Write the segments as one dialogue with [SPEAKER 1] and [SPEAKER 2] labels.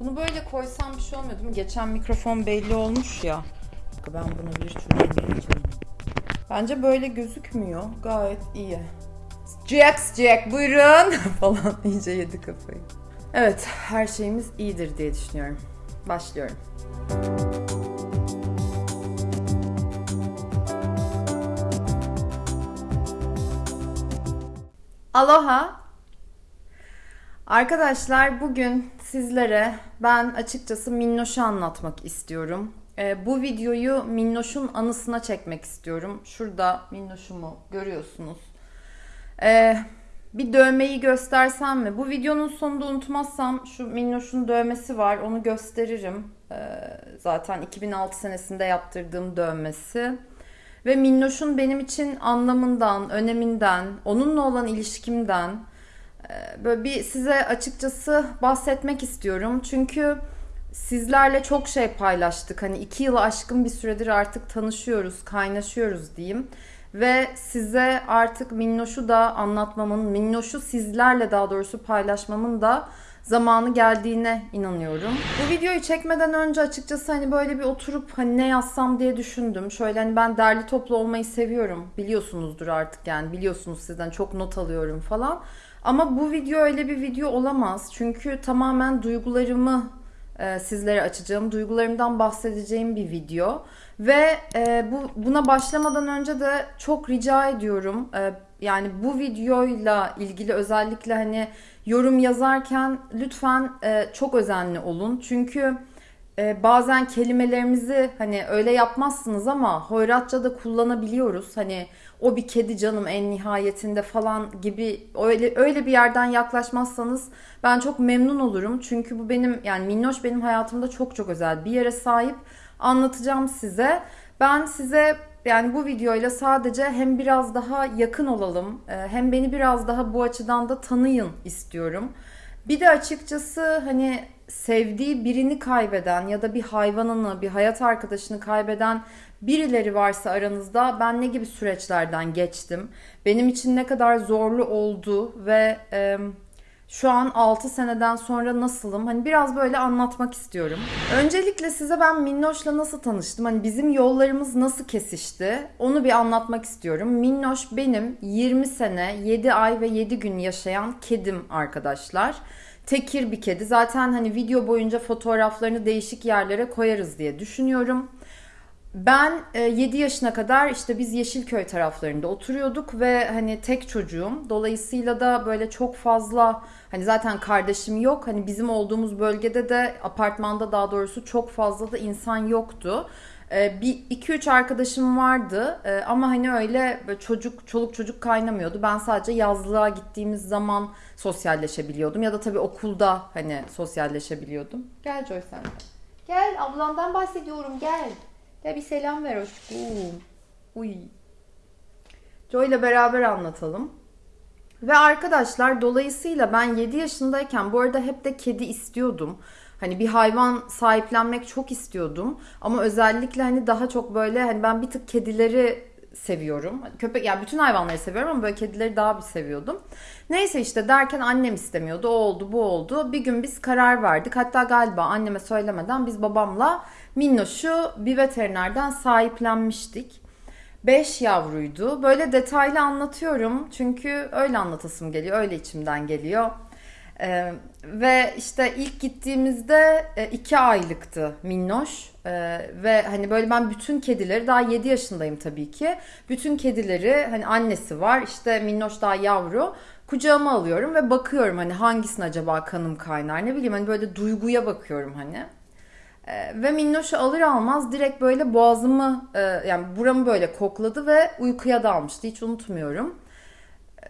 [SPEAKER 1] Bunu böyle koysam bir şey olmuyor değil mi? Geçen mikrofon belli olmuş ya. Ben bunu bir indireceğim. Bence böyle gözükmüyor. Gayet iyi. Jax Jack buyurun falan iyice yedi kafayı. Evet her şeyimiz iyidir diye düşünüyorum. Başlıyorum. Aloha. Arkadaşlar bugün sizlere ben açıkçası Minnoş'u anlatmak istiyorum. Ee, bu videoyu Minnoş'un anısına çekmek istiyorum. Şurada Minnoş'umu görüyorsunuz. Ee, bir dövmeyi göstersem mi? Bu videonun sonunda unutmazsam şu Minnoş'un dövmesi var. Onu gösteririm. Ee, zaten 2006 senesinde yaptırdığım dövmesi. Ve Minnoş'un benim için anlamından, öneminden, onunla olan ilişkimden e, böyle bir size açıkçası bahsetmek istiyorum. Çünkü sizlerle çok şey paylaştık. Hani iki yılı aşkın bir süredir artık tanışıyoruz, kaynaşıyoruz diyeyim. Ve size artık Minnoş'u da anlatmamın, Minnoş'u sizlerle daha doğrusu paylaşmamın da zamanı geldiğine inanıyorum. Bu videoyu çekmeden önce açıkçası hani böyle bir oturup hani ne yazsam diye düşündüm. Şöyle hani ben derli toplu olmayı seviyorum. Biliyorsunuzdur artık yani biliyorsunuz sizden çok not alıyorum falan. Ama bu video öyle bir video olamaz. Çünkü tamamen duygularımı e, sizlere açacağım, duygularımdan bahsedeceğim bir video. Ve e, bu buna başlamadan önce de çok rica ediyorum. E, yani bu videoyla ilgili özellikle hani yorum yazarken lütfen e, çok özenli olun. Çünkü e, bazen kelimelerimizi hani öyle yapmazsınız ama hoyratça da kullanabiliyoruz. Hani o bir kedi canım en nihayetinde falan gibi öyle öyle bir yerden yaklaşmazsanız ben çok memnun olurum. Çünkü bu benim yani Minnoş benim hayatımda çok çok özel bir yere sahip. Anlatacağım size. Ben size yani bu videoyla sadece hem biraz daha yakın olalım e, hem beni biraz daha bu açıdan da tanıyın istiyorum. Bir de açıkçası hani sevdiği birini kaybeden ya da bir hayvanını, bir hayat arkadaşını kaybeden birileri varsa aranızda ben ne gibi süreçlerden geçtim? Benim için ne kadar zorlu oldu ve e, şu an 6 seneden sonra nasılım? Hani biraz böyle anlatmak istiyorum. Öncelikle size ben Minnoş'la nasıl tanıştım? Hani bizim yollarımız nasıl kesişti? Onu bir anlatmak istiyorum. Minnoş benim 20 sene, 7 ay ve 7 gün yaşayan kedim arkadaşlar. Tekir bir kedi. Zaten hani video boyunca fotoğraflarını değişik yerlere koyarız diye düşünüyorum. Ben 7 e, yaşına kadar işte biz Yeşilköy taraflarında oturuyorduk ve hani tek çocuğum. Dolayısıyla da böyle çok fazla hani zaten kardeşim yok. Hani bizim olduğumuz bölgede de apartmanda daha doğrusu çok fazla da insan yoktu. E, bir iki üç arkadaşım vardı e, ama hani öyle çocuk çoluk çocuk kaynamıyordu. Ben sadece yazlığa gittiğimiz zaman sosyalleşebiliyordum ya da tabii okulda hani sosyalleşebiliyordum. Gel Joy sen. Gel ablandan bahsediyorum gel. Ya bir selam ver aşkım. Uy. Joy ile beraber anlatalım. Ve arkadaşlar dolayısıyla ben 7 yaşındayken bu arada hep de kedi istiyordum. Hani bir hayvan sahiplenmek çok istiyordum. Ama özellikle hani daha çok böyle hani ben bir tık kedileri seviyorum. Köpek yani bütün hayvanları seviyorum ama böyle kedileri daha bir seviyordum. Neyse işte derken annem istemiyordu. O oldu, bu oldu. Bir gün biz karar verdik. Hatta galiba anneme söylemeden biz babamla Minnoş'u bir veterinerden sahiplenmiştik. 5 yavruydu. Böyle detaylı anlatıyorum çünkü öyle anlatasım geliyor, öyle içimden geliyor. Ee, ve işte ilk gittiğimizde e, iki aylıktı Minnoş ee, ve hani böyle ben bütün kedileri daha 7 yaşındayım tabii ki. Bütün kedileri hani annesi var işte Minnoş daha yavru kucağıma alıyorum ve bakıyorum hani hangisine acaba kanım kaynar ne bileyim hani böyle duyguya bakıyorum hani. Ee, ve Minnoş'u alır almaz direkt böyle boğazımı e, yani buramı böyle kokladı ve uykuya dalmıştı hiç unutmuyorum.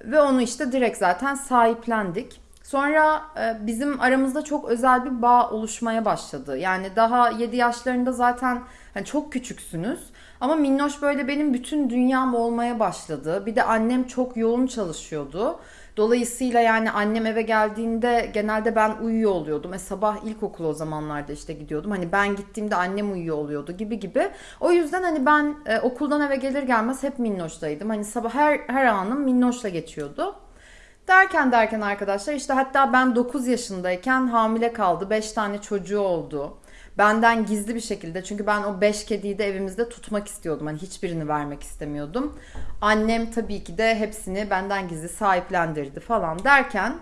[SPEAKER 1] Ve onu işte direkt zaten sahiplendik. Sonra e, bizim aramızda çok özel bir bağ oluşmaya başladı. Yani daha 7 yaşlarında zaten hani çok küçüksünüz. Ama Minnoş böyle benim bütün dünyam olmaya başladı. Bir de annem çok yoğun çalışıyordu. Dolayısıyla yani annem eve geldiğinde genelde ben uyuyor oluyordum. E sabah ilkokul o zamanlarda işte gidiyordum. Hani ben gittiğimde annem uyuyor oluyordu gibi gibi. O yüzden hani ben e, okuldan eve gelir gelmez hep Minnoş'taydım. Hani sabah her her anım Minnoş'la geçiyordu. Derken derken arkadaşlar işte hatta ben 9 yaşındayken hamile kaldı. 5 tane çocuğu oldu. Benden gizli bir şekilde çünkü ben o 5 kediyi de evimizde tutmak istiyordum. Hani hiçbirini vermek istemiyordum. Annem tabii ki de hepsini benden gizli sahiplendirdi falan derken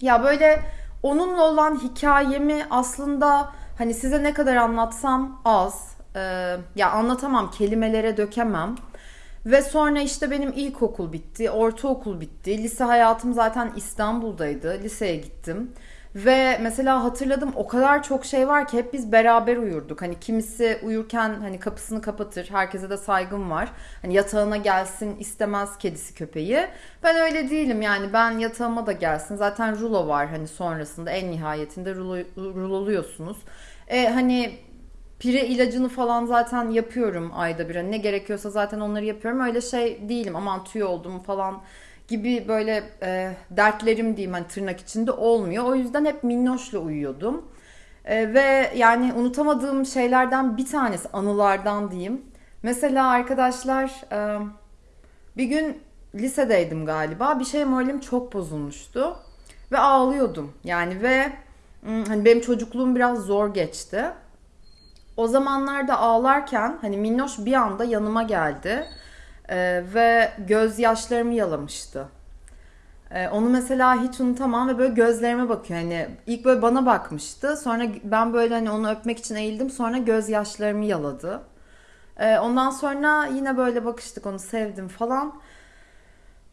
[SPEAKER 1] ya böyle onunla olan hikayemi aslında hani size ne kadar anlatsam az. Ee, ya anlatamam, kelimelere dökemem. Ve sonra işte benim ilkokul bitti, ortaokul bitti. Lise hayatım zaten İstanbul'daydı. Liseye gittim. Ve mesela hatırladım o kadar çok şey var ki hep biz beraber uyurduk. Hani kimisi uyurken hani kapısını kapatır. Herkese de saygım var. Hani yatağına gelsin istemez kedisi köpeği. Ben öyle değilim yani ben yatağıma da gelsin. Zaten rulo var hani sonrasında en nihayetinde rulo, ruloluyorsunuz. E, hani Pire ilacını falan zaten yapıyorum ayda bir. Hani ne gerekiyorsa zaten onları yapıyorum. Öyle şey değilim aman tüy oldum falan gibi böyle e, dertlerim diyeyim hani tırnak içinde olmuyor. O yüzden hep minnoşla uyuyordum. E, ve yani unutamadığım şeylerden bir tanesi anılardan diyeyim. Mesela arkadaşlar e, bir gün lisedeydim galiba. Bir şey moralim çok bozulmuştu. Ve ağlıyordum. Yani ve hani benim çocukluğum biraz zor geçti. O zamanlarda ağlarken hani Minnoş bir anda yanıma geldi ee, ve gözyaşlarımı yalamıştı. Ee, onu mesela hiç unutamam ve böyle gözlerime bakıyor. Hani ilk böyle bana bakmıştı. Sonra ben böyle hani onu öpmek için eğildim. Sonra gözyaşlarımı yaladı. Ee, ondan sonra yine böyle bakıştık onu sevdim falan.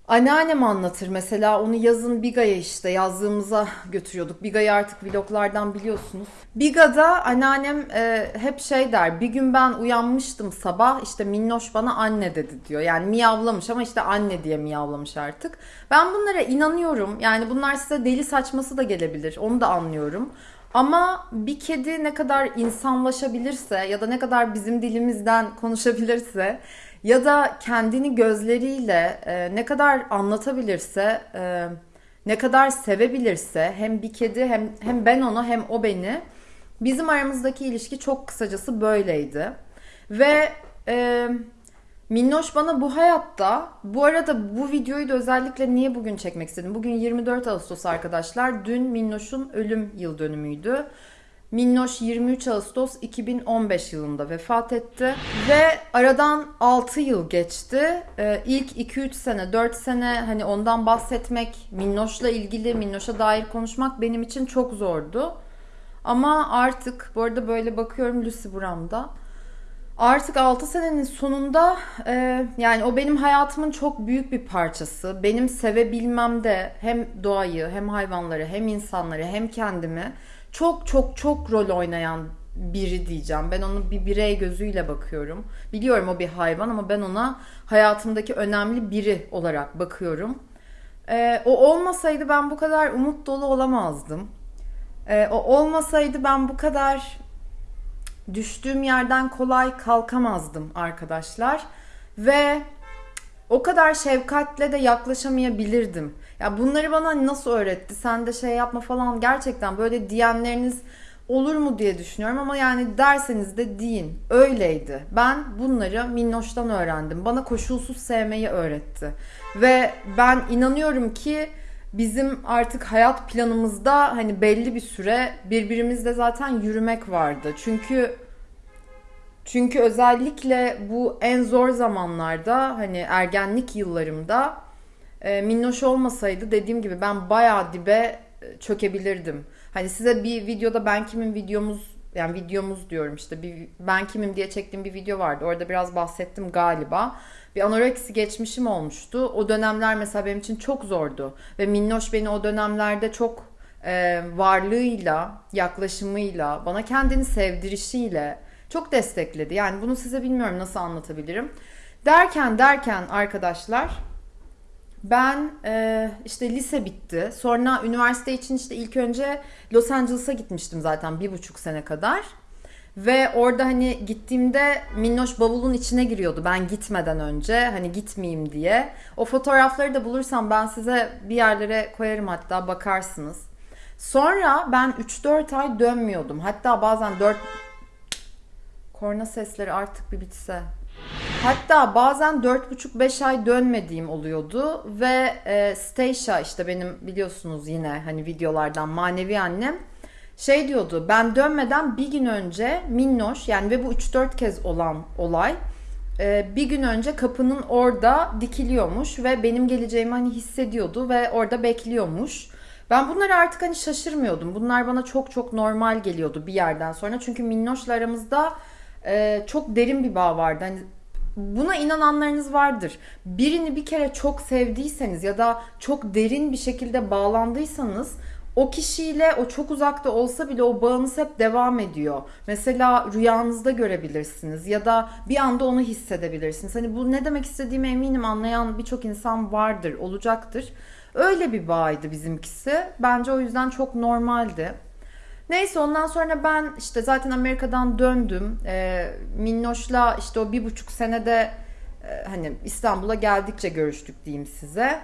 [SPEAKER 1] Anneannem anlatır mesela onu yazın Biga'ya işte yazdığımıza götürüyorduk. Biga'yı artık vloglardan biliyorsunuz. Biga'da anneannem e, hep şey der bir gün ben uyanmıştım sabah işte Minnoş bana anne dedi diyor. Yani miyavlamış ama işte anne diye miyavlamış artık. Ben bunlara inanıyorum yani bunlar size deli saçması da gelebilir onu da anlıyorum. Ama bir kedi ne kadar insanlaşabilirse ya da ne kadar bizim dilimizden konuşabilirse ya da kendini gözleriyle e, ne kadar anlatabilirse, e, ne kadar sevebilirse hem bir kedi hem hem ben onu hem o beni bizim aramızdaki ilişki çok kısacası böyleydi. Ve e, Minnoş bana bu hayatta, bu arada bu videoyu da özellikle niye bugün çekmek istedim? Bugün 24 Ağustos arkadaşlar. Dün Minnoş'un ölüm yıl dönümüydü. Minnoş 23 Ağustos 2015 yılında vefat etti ve aradan 6 yıl geçti. Ee, ilk 2-3 sene, 4 sene hani ondan bahsetmek, Minnoş'la ilgili, Minnoş'a dair konuşmak benim için çok zordu. Ama artık bu arada böyle bakıyorum Lucy Buram'da. Artık 6 senenin sonunda e, yani o benim hayatımın çok büyük bir parçası. Benim sevebilmem de hem doğayı hem hayvanları hem insanları hem kendimi çok çok çok rol oynayan biri diyeceğim. Ben onu bir birey gözüyle bakıyorum. Biliyorum o bir hayvan ama ben ona hayatımdaki önemli biri olarak bakıyorum. Ee, o olmasaydı ben bu kadar umut dolu olamazdım. Ee, o olmasaydı ben bu kadar düştüğüm yerden kolay kalkamazdım arkadaşlar. Ve o kadar şefkatle de yaklaşamayabilirdim. Ya bunları bana nasıl öğretti? Sen de şey yapma falan gerçekten böyle diyenleriniz olur mu diye düşünüyorum ama yani derseniz de deyin. Öyleydi. Ben bunları Minnoş'tan öğrendim. Bana koşulsuz sevmeyi öğretti. Ve ben inanıyorum ki bizim artık hayat planımızda hani belli bir süre birbirimizle zaten yürümek vardı. Çünkü çünkü özellikle bu en zor zamanlarda hani ergenlik yıllarımda e, minnoş olmasaydı dediğim gibi ben bayağı dibe e, çökebilirdim. Hani size bir videoda ben kimin videomuz yani videomuz diyorum işte bir ben kimim diye çektiğim bir video vardı. Orada biraz bahsettim galiba. Bir anoreksi geçmişim olmuştu. O dönemler mesela benim için çok zordu. Ve Minnoş beni o dönemlerde çok e, varlığıyla, yaklaşımıyla, bana kendini sevdirişiyle çok destekledi. Yani bunu size bilmiyorum nasıl anlatabilirim. Derken derken arkadaşlar ben e, işte lise bitti. Sonra üniversite için işte ilk önce Los Angeles'a gitmiştim zaten bir buçuk sene kadar. Ve orada hani gittiğimde Minnoş bavulun içine giriyordu ben gitmeden önce. Hani gitmeyeyim diye. O fotoğrafları da bulursam ben size bir yerlere koyarım hatta bakarsınız. Sonra ben 3-4 ay dönmüyordum. Hatta bazen 4 korna sesleri artık bir bitse. Hatta bazen 4,5-5 ay dönmediğim oluyordu ve e, Stacia işte benim biliyorsunuz yine hani videolardan manevi annem şey diyordu ben dönmeden bir gün önce Minnoş yani ve bu 3-4 kez olan olay e, bir gün önce kapının orada dikiliyormuş ve benim geleceğimi hani hissediyordu ve orada bekliyormuş. Ben bunları artık hani şaşırmıyordum. Bunlar bana çok çok normal geliyordu bir yerden sonra. Çünkü Minnoş'la aramızda e, çok derin bir bağ vardı. Hani buna inananlarınız vardır. Birini bir kere çok sevdiyseniz ya da çok derin bir şekilde bağlandıysanız o kişiyle o çok uzakta olsa bile o bağınız hep devam ediyor. Mesela rüyanızda görebilirsiniz ya da bir anda onu hissedebilirsiniz. Hani bu ne demek istediğimi eminim anlayan birçok insan vardır, olacaktır. Öyle bir bağıydı bizimkisi. Bence o yüzden çok normaldi. Neyse ondan sonra ben işte zaten Amerika'dan döndüm. E, Minnoş'la işte o bir buçuk senede e, hani İstanbul'a geldikçe görüştük diyeyim size.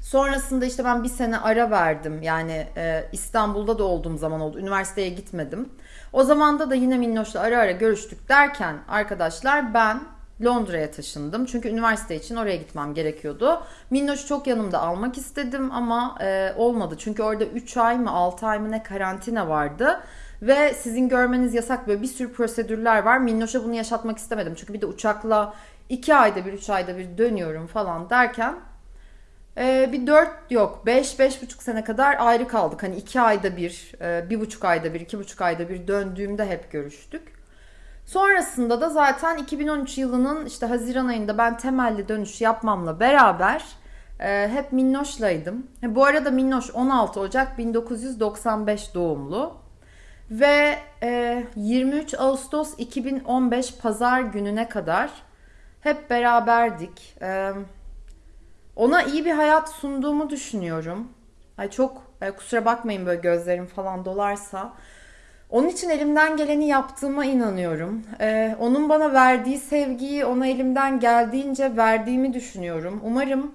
[SPEAKER 1] Sonrasında işte ben bir sene ara verdim. Yani e, İstanbul'da da olduğum zaman oldu. Üniversiteye gitmedim. O zamanda da yine Minnoş'la ara ara görüştük derken arkadaşlar ben Londra'ya taşındım. Çünkü üniversite için oraya gitmem gerekiyordu. Minnoş'u çok yanımda almak istedim ama e, olmadı. Çünkü orada 3 ay mı 6 ay mı ne karantina vardı. Ve sizin görmeniz yasak böyle bir sürü prosedürler var. Minnoş'a bunu yaşatmak istemedim. Çünkü bir de uçakla 2 ayda bir 3 ayda bir dönüyorum falan derken ee, bir dört yok beş beş buçuk sene kadar ayrı kaldık. Hani iki ayda bir, e, bir buçuk ayda bir, iki buçuk ayda bir döndüğümde hep görüştük. Sonrasında da zaten 2013 yılının işte Haziran ayında ben temelli dönüş yapmamla beraber e, hep Minnoş'laydım. Bu arada Minnoş 16 Ocak 1995 doğumlu. Ve e, 23 Ağustos 2015 Pazar gününe kadar hep beraberdik. E, ona iyi bir hayat sunduğumu düşünüyorum. Ay çok ay kusura bakmayın böyle gözlerim falan dolarsa. Onun için elimden geleni yaptığıma inanıyorum. Ee, onun bana verdiği sevgiyi ona elimden geldiğince verdiğimi düşünüyorum. Umarım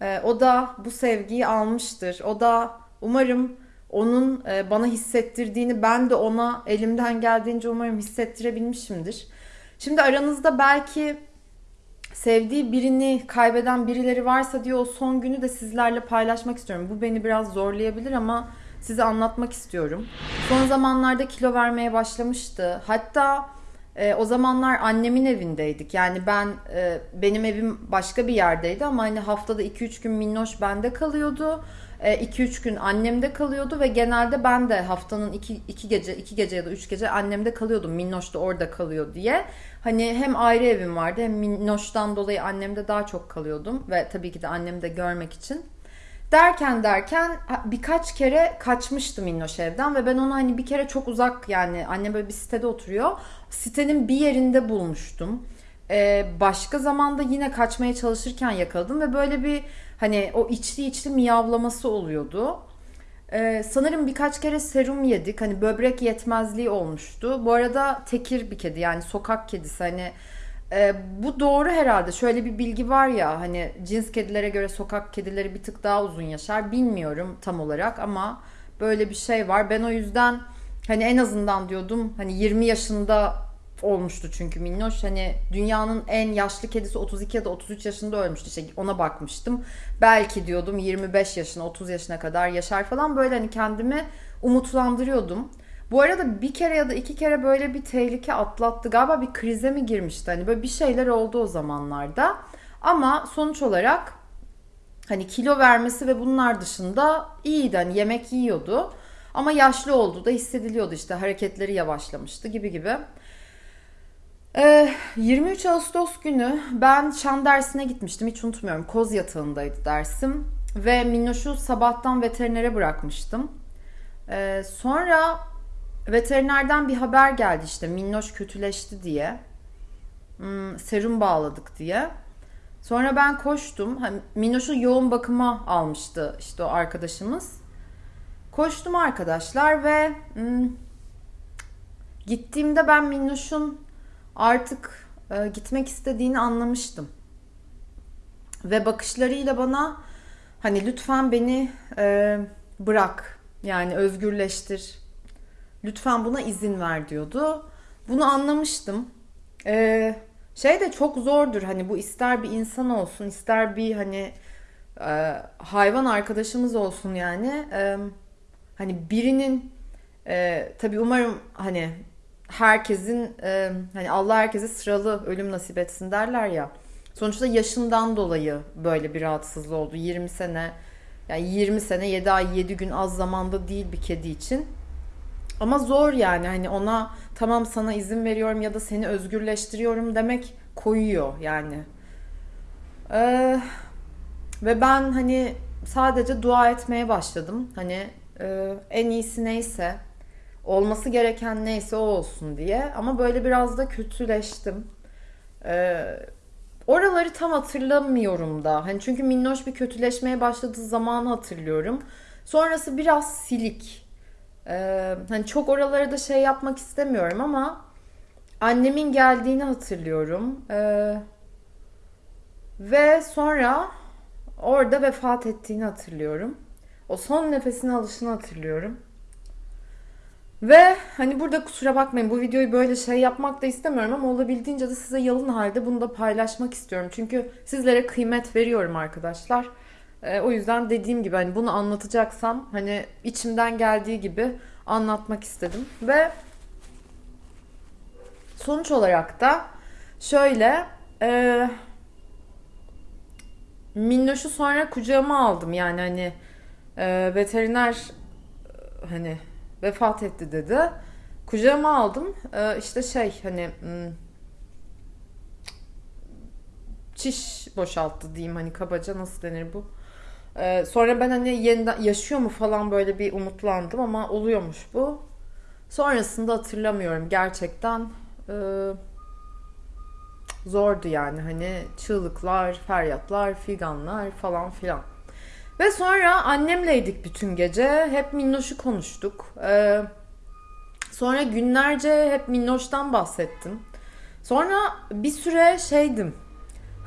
[SPEAKER 1] e, o da bu sevgiyi almıştır. O da umarım onun e, bana hissettirdiğini ben de ona elimden geldiğince umarım hissettirebilmişimdir. Şimdi aranızda belki sevdiği birini kaybeden birileri varsa diye o son günü de sizlerle paylaşmak istiyorum. Bu beni biraz zorlayabilir ama size anlatmak istiyorum. Son zamanlarda kilo vermeye başlamıştı. Hatta e, o zamanlar annemin evindeydik. Yani ben e, benim evim başka bir yerdeydi ama hani haftada 2-3 gün minnoş bende kalıyordu. 2-3 e, gün annemde kalıyordu ve genelde ben de haftanın 2 gece 2 gece ya da 3 gece annemde kalıyordum. Minnoş da orada kalıyor diye. Hani hem ayrı evim vardı hem Minnoş'tan dolayı annemde daha çok kalıyordum ve tabii ki de annemi de görmek için. Derken derken birkaç kere kaçmıştım Minnoş evden ve ben onu hani bir kere çok uzak yani annem böyle bir sitede oturuyor. Sitenin bir yerinde bulmuştum. Ee, başka zamanda yine kaçmaya çalışırken yakaladım ve böyle bir hani o içli içli miyavlaması oluyordu. Ee, sanırım birkaç kere serum yedik. Hani böbrek yetmezliği olmuştu. Bu arada tekir bir kedi yani sokak kedisi. Hani e, bu doğru herhalde. Şöyle bir bilgi var ya hani cins kedilere göre sokak kedileri bir tık daha uzun yaşar. Bilmiyorum tam olarak ama böyle bir şey var. Ben o yüzden hani en azından diyordum hani 20 yaşında olmuştu çünkü Minnoş. Hani dünyanın en yaşlı kedisi 32 ya da 33 yaşında ölmüştü. İşte ona bakmıştım. Belki diyordum 25 yaşına 30 yaşına kadar yaşar falan. Böyle hani kendimi umutlandırıyordum. Bu arada bir kere ya da iki kere böyle bir tehlike atlattı. Galiba bir krize mi girmişti? Hani böyle bir şeyler oldu o zamanlarda. Ama sonuç olarak hani kilo vermesi ve bunlar dışında iyiydi. Hani yemek yiyordu. Ama yaşlı olduğu da hissediliyordu işte hareketleri yavaşlamıştı gibi gibi. 23 ee, Ağustos günü ben şan dersine gitmiştim. Hiç unutmuyorum. Koz yatağındaydı dersim. Ve Minnoş'u sabahtan veterinere bırakmıştım. Ee, sonra veterinerden bir haber geldi işte Minnoş kötüleşti diye. Hmm, serum bağladık diye. Sonra ben koştum. Minnoş'u yoğun bakıma almıştı işte o arkadaşımız. Koştum arkadaşlar ve hmm, gittiğimde ben Minnoş'un artık e, gitmek istediğini anlamıştım. Ve bakışlarıyla bana hani lütfen beni e, bırak yani özgürleştir. Lütfen buna izin ver diyordu. Bunu anlamıştım. E, şey de çok zordur hani bu ister bir insan olsun ister bir hani e, hayvan arkadaşımız olsun yani e, hani birinin e, tabii umarım hani herkesin e, hani Allah herkese sıralı ölüm nasip etsin derler ya. Sonuçta yaşından dolayı böyle bir rahatsızlığı oldu. 20 sene yani 20 sene 7 ay 7 gün az zamanda değil bir kedi için. Ama zor yani hani ona tamam sana izin veriyorum ya da seni özgürleştiriyorum demek koyuyor yani. Ee, ve ben hani sadece dua etmeye başladım. Hani e, en iyisi neyse olması gereken neyse o olsun diye. Ama böyle biraz da kötüleştim. Ee, oraları tam hatırlamıyorum da. Hani çünkü minnoş bir kötüleşmeye başladığı zamanı hatırlıyorum. Sonrası biraz silik. Ee, hani çok oraları da şey yapmak istemiyorum ama annemin geldiğini hatırlıyorum. Ee, ve sonra orada vefat ettiğini hatırlıyorum. O son nefesini alışını hatırlıyorum. Ve hani burada kusura bakmayın bu videoyu böyle şey yapmak da istemiyorum ama olabildiğince de size yalın halde bunu da paylaşmak istiyorum. Çünkü sizlere kıymet veriyorum arkadaşlar. Ee, o yüzden dediğim gibi hani bunu anlatacaksam hani içimden geldiği gibi anlatmak istedim. Ve sonuç olarak da şöyle e, Minnoş'u sonra kucağıma aldım yani hani e, veteriner hani vefat etti dedi. Kucağıma aldım. E, işte şey hani hmm, çiş boşalttı diyeyim hani kabaca nasıl denir bu. E, sonra ben hani yeniden yaşıyor mu falan böyle bir umutlandım ama oluyormuş bu. Sonrasında hatırlamıyorum gerçekten. E, zordu yani hani çığlıklar, feryatlar, figanlar falan filan. Ve sonra annemleydik bütün gece. Hep Minnoş'u konuştuk. Ee, sonra günlerce hep Minnoş'tan bahsettim. Sonra bir süre şeydim.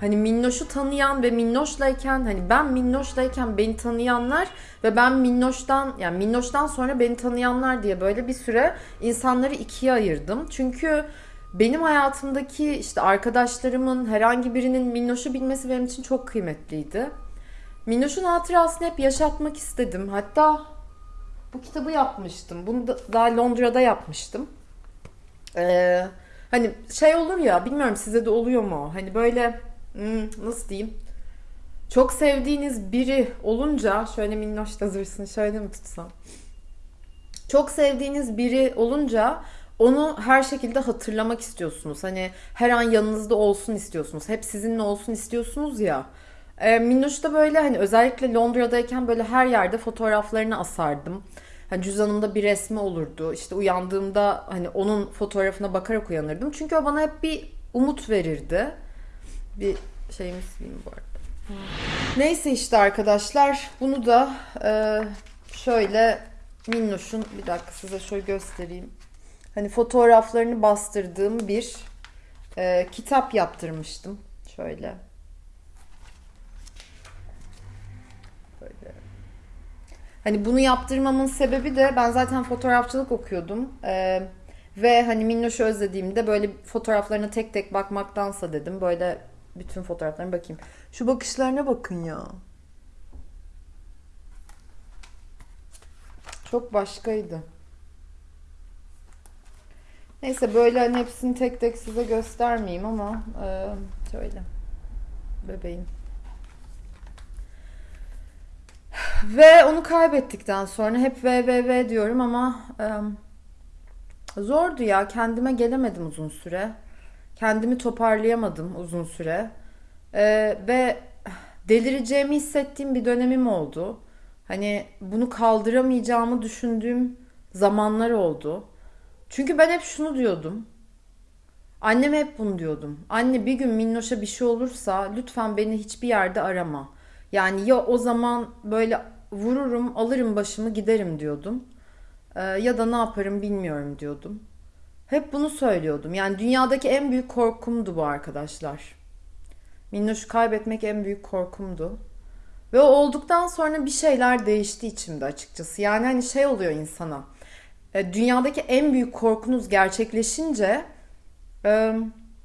[SPEAKER 1] Hani Minnoş'u tanıyan ve Minnoş'layken hani ben Minnoş'layken beni tanıyanlar ve ben Minnoş'tan yani Minnoş'tan sonra beni tanıyanlar diye böyle bir süre insanları ikiye ayırdım. Çünkü benim hayatımdaki işte arkadaşlarımın herhangi birinin Minnoş'u bilmesi benim için çok kıymetliydi. Minnoş'un hatırasını hep yaşatmak istedim. Hatta bu kitabı yapmıştım. Bunu da daha Londra'da yapmıştım. Ee, hani şey olur ya bilmiyorum size de oluyor mu? Hani böyle hmm, nasıl diyeyim? Çok sevdiğiniz biri olunca şöyle minnoş da zırsın şöyle mi tutsam? Çok sevdiğiniz biri olunca onu her şekilde hatırlamak istiyorsunuz. Hani her an yanınızda olsun istiyorsunuz. Hep sizinle olsun istiyorsunuz ya. E, Minnoş da böyle hani özellikle Londra'dayken böyle her yerde fotoğraflarını asardım. Hani cüzdanımda bir resmi olurdu. İşte uyandığımda hani onun fotoğrafına bakarak uyanırdım. Çünkü o bana hep bir umut verirdi. Bir şeyimiz sileyim bu arada. Neyse işte arkadaşlar bunu da e, şöyle Minnoş'un bir dakika size şöyle göstereyim. Hani fotoğraflarını bastırdığım bir e, kitap yaptırmıştım. Şöyle. Hani bunu yaptırmamın sebebi de ben zaten fotoğrafçılık okuyordum. Ee, ve hani Minnoş'u özlediğimde böyle fotoğraflarına tek tek bakmaktansa dedim. Böyle bütün fotoğraflarına bakayım. Şu bakışlarına bakın ya. Çok başkaydı. Neyse böyle hani hepsini tek tek size göstermeyeyim ama e, şöyle bebeğim. Ve onu kaybettikten sonra hep ve ve ve diyorum ama e, zordu ya. Kendime gelemedim uzun süre. Kendimi toparlayamadım uzun süre. E, ve delireceğimi hissettiğim bir dönemim oldu. Hani bunu kaldıramayacağımı düşündüğüm zamanlar oldu. Çünkü ben hep şunu diyordum. Anneme hep bunu diyordum. Anne bir gün Minnoş'a bir şey olursa lütfen beni hiçbir yerde arama. Yani ya o zaman böyle vururum, alırım başımı giderim diyordum. Ee, ya da ne yaparım bilmiyorum diyordum. Hep bunu söylüyordum. Yani dünyadaki en büyük korkumdu bu arkadaşlar. Minnoş'u kaybetmek en büyük korkumdu. Ve o olduktan sonra bir şeyler değişti içimde açıkçası. Yani hani şey oluyor insana. E, dünyadaki en büyük korkunuz gerçekleşince e,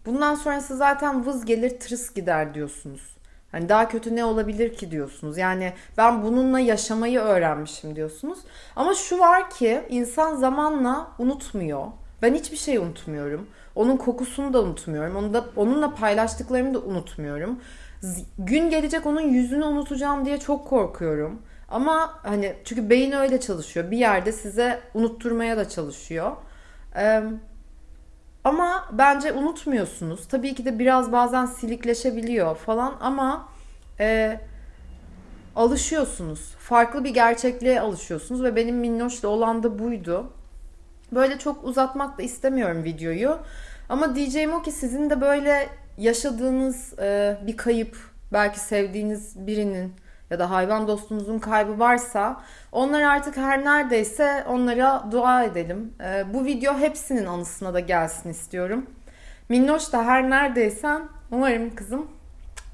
[SPEAKER 1] Bundan sonrası zaten vız gelir tırıs gider diyorsunuz. Hani daha kötü ne olabilir ki diyorsunuz. Yani ben bununla yaşamayı öğrenmişim diyorsunuz. Ama şu var ki insan zamanla unutmuyor. Ben hiçbir şey unutmuyorum. Onun kokusunu da unutmuyorum. Onu da onunla paylaştıklarımı da unutmuyorum. Z- Gün gelecek onun yüzünü unutacağım diye çok korkuyorum. Ama hani çünkü beyin öyle çalışıyor. Bir yerde size unutturmaya da çalışıyor. Ee, ama bence unutmuyorsunuz. Tabii ki de biraz bazen silikleşebiliyor falan ama e, alışıyorsunuz. Farklı bir gerçekliğe alışıyorsunuz ve benim Minnoş'la olan da buydu. Böyle çok uzatmak da istemiyorum videoyu. Ama diyeceğim o ki sizin de böyle yaşadığınız e, bir kayıp, belki sevdiğiniz birinin ya da hayvan dostunuzun kaybı varsa onlar artık her neredeyse onlara dua edelim. E, bu video hepsinin anısına da gelsin istiyorum. Minnoş da her neredeysen umarım kızım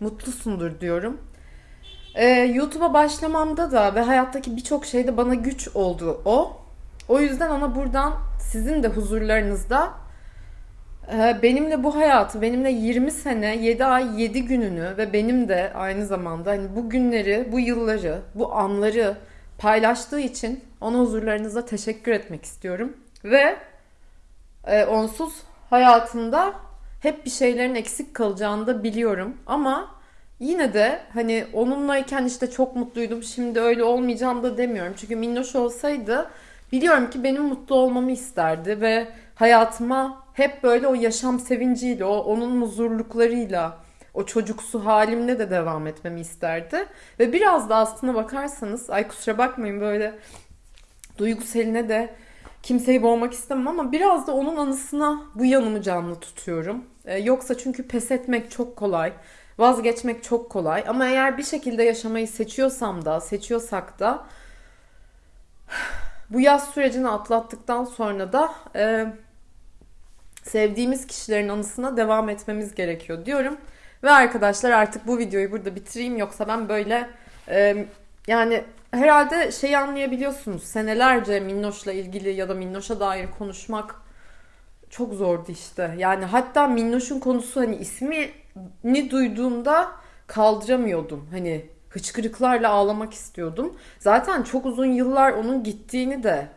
[SPEAKER 1] mutlusundur diyorum. E, YouTube'a başlamamda da ve hayattaki birçok şeyde bana güç oldu o. O yüzden ona buradan sizin de huzurlarınızda e, benimle bu hayatı, benimle 20 sene, 7 ay, 7 gününü ve benim de aynı zamanda hani bu günleri, bu yılları, bu anları paylaştığı için ona huzurlarınızda teşekkür etmek istiyorum. Ve e, onsuz hayatımda hep bir şeylerin eksik kalacağını da biliyorum. Ama yine de hani onunlayken işte çok mutluydum. Şimdi öyle olmayacağım da demiyorum. Çünkü Minnoş olsaydı biliyorum ki benim mutlu olmamı isterdi ve hayatıma hep böyle o yaşam sevinciyle, o onun huzurluklarıyla, o çocuksu halimle de devam etmemi isterdi. Ve biraz da aslına bakarsanız, ay kusura bakmayın böyle duyguseline de kimseyi boğmak istemem ama biraz da onun anısına bu yanımı canlı tutuyorum. Ee, yoksa çünkü pes etmek çok kolay. Vazgeçmek çok kolay ama eğer bir şekilde yaşamayı seçiyorsam da, seçiyorsak da bu yaz sürecini atlattıktan sonra da e, sevdiğimiz kişilerin anısına devam etmemiz gerekiyor diyorum. Ve arkadaşlar artık bu videoyu burada bitireyim yoksa ben böyle e, yani herhalde şeyi anlayabiliyorsunuz. Senelerce Minnoş'la ilgili ya da Minnoş'a dair konuşmak çok zordu işte. Yani hatta Minnoş'un konusu hani ismini duyduğumda kaldıramıyordum. Hani hıçkırıklarla ağlamak istiyordum. Zaten çok uzun yıllar onun gittiğini de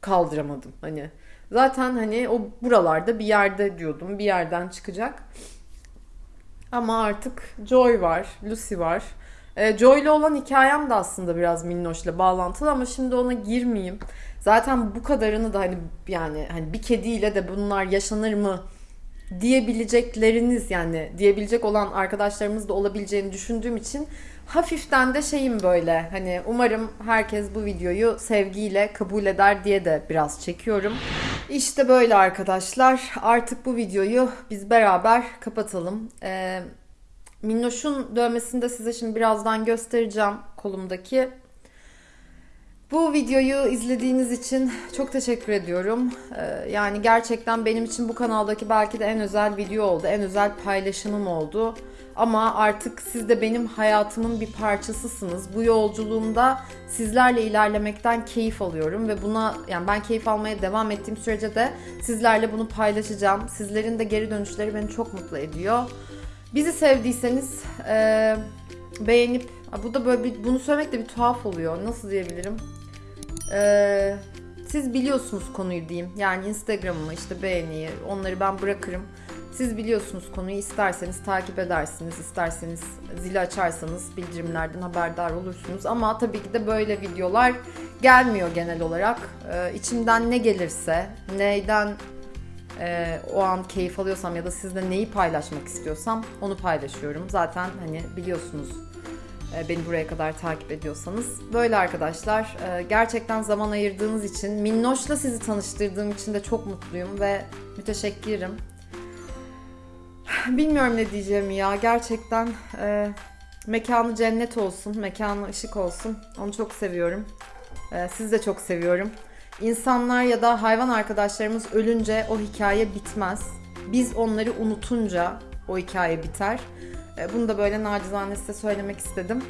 [SPEAKER 1] kaldıramadım. Hani zaten hani o buralarda bir yerde diyordum. Bir yerden çıkacak. Ama artık Joy var, Lucy var. E, Joy'la olan hikayem de aslında biraz Minnoş'la bağlantılı ama şimdi ona girmeyeyim. Zaten bu kadarını da hani yani hani bir kediyle de bunlar yaşanır mı diyebilecekleriniz yani diyebilecek olan arkadaşlarımız da olabileceğini düşündüğüm için hafiften de şeyim böyle hani umarım herkes bu videoyu sevgiyle kabul eder diye de biraz çekiyorum. İşte böyle arkadaşlar artık bu videoyu biz beraber kapatalım. Ee, Minnoş'un dövmesini de size şimdi birazdan göstereceğim kolumdaki. Bu videoyu izlediğiniz için çok teşekkür ediyorum. Ee, yani gerçekten benim için bu kanaldaki belki de en özel video oldu. En özel paylaşımım oldu. Ama artık siz de benim hayatımın bir parçasısınız. Bu yolculuğumda sizlerle ilerlemekten keyif alıyorum ve buna yani ben keyif almaya devam ettiğim sürece de sizlerle bunu paylaşacağım. Sizlerin de geri dönüşleri beni çok mutlu ediyor. Bizi sevdiyseniz e, beğenip bu da böyle bir, bunu söylemek de bir tuhaf oluyor. Nasıl diyebilirim? E, siz biliyorsunuz konuyu diyeyim. Yani Instagram'ımı işte beğeniyi onları ben bırakırım. Siz biliyorsunuz konuyu isterseniz takip edersiniz, isterseniz zili açarsanız bildirimlerden haberdar olursunuz. Ama tabii ki de böyle videolar gelmiyor genel olarak. Ee, içimden ne gelirse, neyden e, o an keyif alıyorsam ya da sizle neyi paylaşmak istiyorsam onu paylaşıyorum. Zaten hani biliyorsunuz e, beni buraya kadar takip ediyorsanız. Böyle arkadaşlar e, gerçekten zaman ayırdığınız için, Minnoş'la sizi tanıştırdığım için de çok mutluyum ve müteşekkirim. Bilmiyorum ne diyeceğim ya. Gerçekten e, mekanı cennet olsun, mekanı ışık olsun. Onu çok seviyorum. E, sizi de çok seviyorum. İnsanlar ya da hayvan arkadaşlarımız ölünce o hikaye bitmez. Biz onları unutunca o hikaye biter. E, bunu da böyle nacizane size söylemek istedim.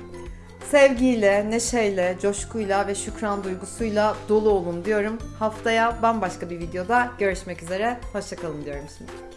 [SPEAKER 1] Sevgiyle, neşeyle, coşkuyla ve şükran duygusuyla dolu olun diyorum. Haftaya bambaşka bir videoda görüşmek üzere. Hoşçakalın diyorum şimdi.